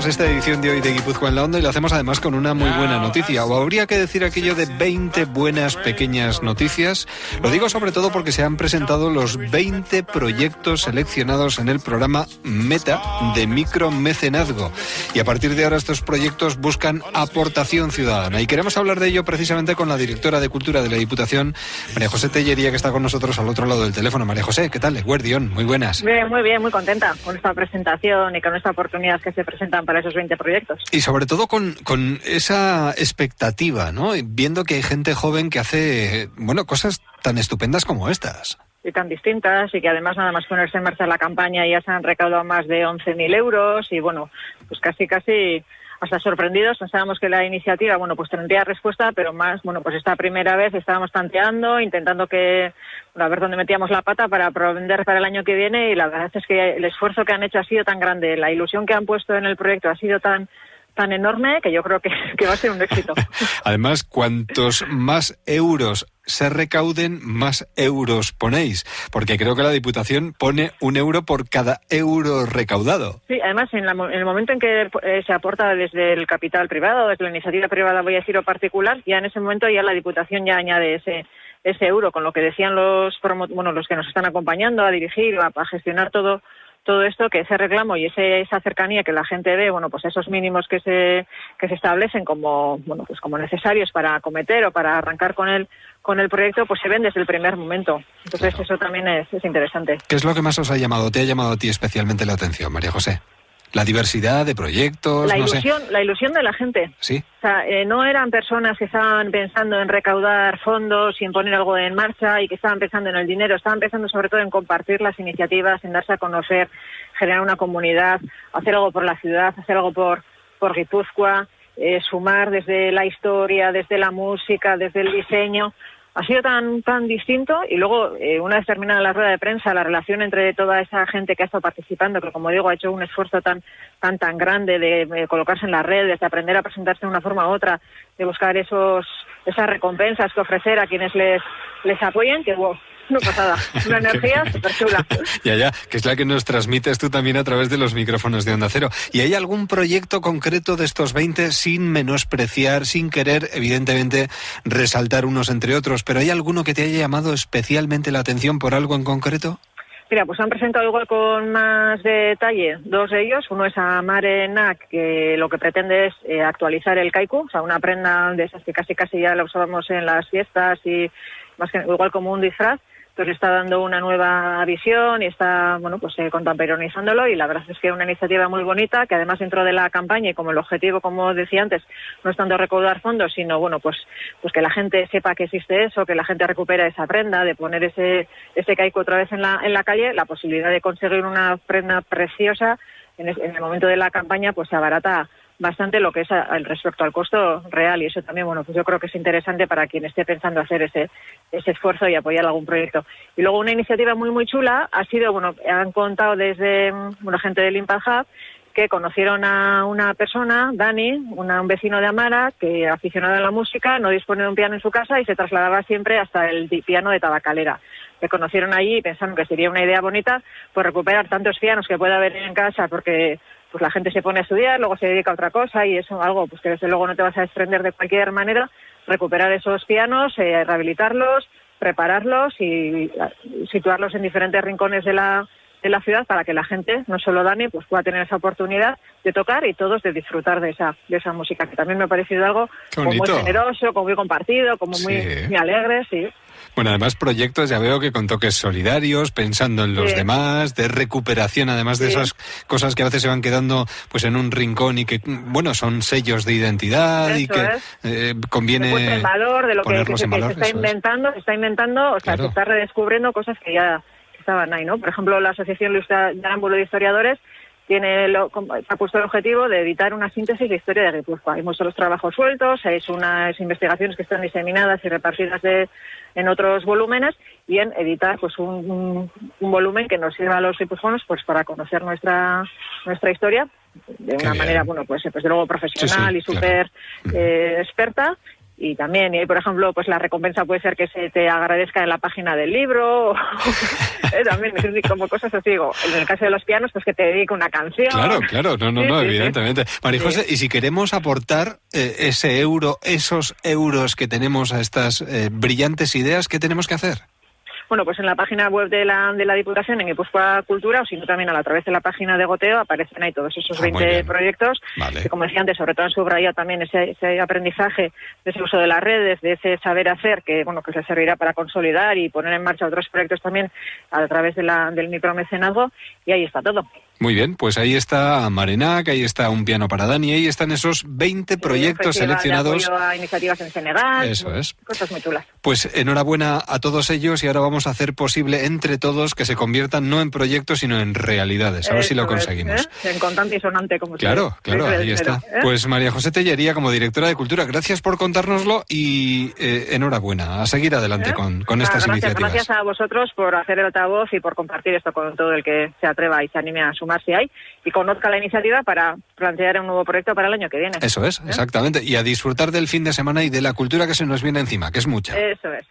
Arrancamos esta edición de hoy de Guipúzcoa en la Onda y lo hacemos además con una muy buena noticia. O habría que decir aquello de 20 buenas pequeñas noticias. Lo digo sobre todo porque se han presentado los 20 proyectos seleccionados en el programa Meta de micromecenazgo. Y a partir de ahora estos proyectos buscan aportación ciudadana. Y queremos hablar de ello precisamente con la directora de Cultura de la Diputación, María José Tellería, que está con nosotros al otro lado del teléfono. María José, ¿qué tal? Guardión, muy buenas. Bien, muy bien, muy contenta con esta presentación y con esta oportunidad que se presentan para esos 20 proyectos. Y sobre todo con, con esa expectativa, ¿no? Viendo que hay gente joven que hace, bueno, cosas tan estupendas como estas y tan distintas y que además nada más ponerse en marcha la campaña ya se han recaudado más de 11.000 euros y bueno, pues casi casi hasta sorprendidos. Pensábamos que la iniciativa, bueno, pues tendría respuesta, pero más, bueno, pues esta primera vez estábamos tanteando, intentando que, a ver dónde metíamos la pata para vender para el año que viene y la verdad es que el esfuerzo que han hecho ha sido tan grande, la ilusión que han puesto en el proyecto ha sido tan tan enorme que yo creo que, que va a ser un éxito. Además, cuantos más euros se recauden, más euros ponéis, porque creo que la Diputación pone un euro por cada euro recaudado. Sí, además, en, el momento en que eh, se aporta desde el capital privado, desde la iniciativa privada, voy a decir, o particular, ya en ese momento ya la Diputación ya añade ese ese euro, con lo que decían los bueno los que nos están acompañando a dirigir, a gestionar todo todo esto, que ese reclamo y ese, esa cercanía que la gente ve, bueno, pues esos mínimos que se, que se establecen como, bueno, pues como necesarios para acometer o para arrancar con el, con el proyecto, pues se ven desde el primer momento. Entonces eso también es, es interesante. ¿Qué es lo que más os ha llamado, te ha llamado a ti especialmente la atención, María José? La diversidad de proyectos. La ilusión, la ilusión de la gente. Sí. O sea, eh, no eran personas que estaban pensando en recaudar fondos y en poner algo en marcha y que estaban pensando en el dinero. Estaban pensando sobre todo en compartir las iniciativas, en darse a conocer, generar una comunidad, hacer algo por la ciudad, hacer algo por por Guipúzcoa, eh, sumar desde la historia, desde la música, desde el diseño ha sido tan tan distinto y luego eh, una vez terminada la rueda de prensa la relación entre toda esa gente que ha estado participando que como digo ha hecho un esfuerzo tan tan tan grande de, colocarse en las redes de aprender a presentarse de una forma u otra de buscar esos esas recompensas que ofrecer a quienes les les apoyen que una pasada, una energía súper chula. ya, ya, que es la que nos transmites tú también a través de los micrófonos de Onda Cero. ¿Y hay algún proyecto concreto de estos 20 sin menospreciar, sin querer, evidentemente, resaltar unos entre otros, pero hay alguno que te haya llamado especialmente la atención por algo en concreto? Mira, pues han presentado igual con más detalle dos de ellos. Uno es a Mare que lo que pretende es eh, actualizar el kaiku, o sea, una prenda de esas que casi casi ya la usábamos en las fiestas y más que igual como un disfraz pues está dando una nueva visión y está, bueno, pues eh, y la verdad es que es una iniciativa muy bonita que además dentro de la campaña y como el objetivo, como decía antes, no es tanto recaudar fondos, sino, bueno, pues, pues que la gente sepa que existe eso, que la gente recupera esa prenda, de poner ese, ese caico otra vez en la, en la calle, la posibilidad de conseguir una prenda preciosa en, en el momento de la campaña, pues se abarata bastante lo que es el respecto al costo real y eso también bueno pues yo creo que es interesante para quien esté pensando hacer ese ese esfuerzo y apoyar algún proyecto y luego una iniciativa muy muy chula ha sido bueno han contado desde una gente del Impact Hub que conocieron a una persona, Dani, un vecino de Amara, que aficionado a la música, no dispone de un piano en su casa y se trasladaba siempre hasta el piano de Tabacalera. Le conocieron allí y pensaron que sería una idea bonita pues recuperar tantos pianos que pueda haber en casa porque pues la gente se pone a estudiar, luego se dedica a otra cosa y eso algo pues que desde luego no te vas a desprender de cualquier manera, recuperar esos pianos, eh, rehabilitarlos, prepararlos y situarlos en diferentes rincones de la, de la ciudad para que la gente, no solo Dani, pues pueda tener esa oportunidad de tocar y todos de disfrutar de esa, de esa música, que también me ha parecido algo como muy generoso, como muy compartido, como muy, muy alegre, sí. Bueno, además proyectos ya veo que con toques solidarios, pensando en los demás, de recuperación, además de esas cosas que a veces se van quedando pues en un rincón y que, bueno, son sellos de identidad y que eh, conviene el valor de lo que, se, está inventando, se está inventando, o sea, se está redescubriendo cosas que ya estaban ahí, ¿no? Por ejemplo, la Asociación Luis Arámbulo de Historiadores tiene lo, ha puesto el objetivo de editar una síntesis de historia de Guipúzcoa. Hay muchos trabajos sueltos, hay unas investigaciones que están diseminadas y repartidas de, en otros volúmenes y en editar pues un, volumen que nos sirva a los guipuzcoanos pues para conocer nuestra nuestra historia de una manera bueno pues, pues de luego profesional y súper eh, experta y también, y por ejemplo, pues la recompensa puede ser que se te agradezca en la página del libro, eh, también, como cosas así, digo, en el caso de los pianos, pues que te dedique una canción. Claro, claro, no, no, no, evidentemente. María José, y si queremos aportar eh, ese euro, esos euros que tenemos a estas eh, brillantes ideas, ¿qué tenemos que hacer? Bueno, pues en la página web de la, de la Diputación, en Guipúzcoa Cultura, o si no también a, través de la página de Goteo, aparecen ahí todos esos 20 ah, proyectos, que como decía antes, sobre todo en subraya también ese, ese, aprendizaje de ese uso de las redes, de ese saber hacer, que bueno que se servirá para consolidar y poner en marcha otros proyectos también a través de la, del micromecenazgo, y ahí está todo. Muy bien, pues ahí está Marenac, ahí está Un Piano para Dani, ahí están esos 20 proyectos seleccionados. a iniciativas en Senegal. Eso es. Cosas muy chulas. Pues enhorabuena a todos ellos y ahora vamos a hacer posible entre todos que se conviertan no en proyectos sino en realidades. A ver si lo conseguimos. ¿eh? En contante y sonante, como Claro, claro, ahí está. ¿eh? Pues María José Tellería, como directora de Cultura, gracias por contárnoslo y eh, enhorabuena. A seguir adelante con, con estas iniciativas. Gracias a vosotros por hacer el altavoz y por compartir esto con todo el que se atreva y se anime a sumar si hay y conozca la iniciativa para plantear un nuevo proyecto para el año que viene. Eso es, exactamente. Y a disfrutar del fin de semana y de la cultura que se nos viene encima, que es mucha. Eso es.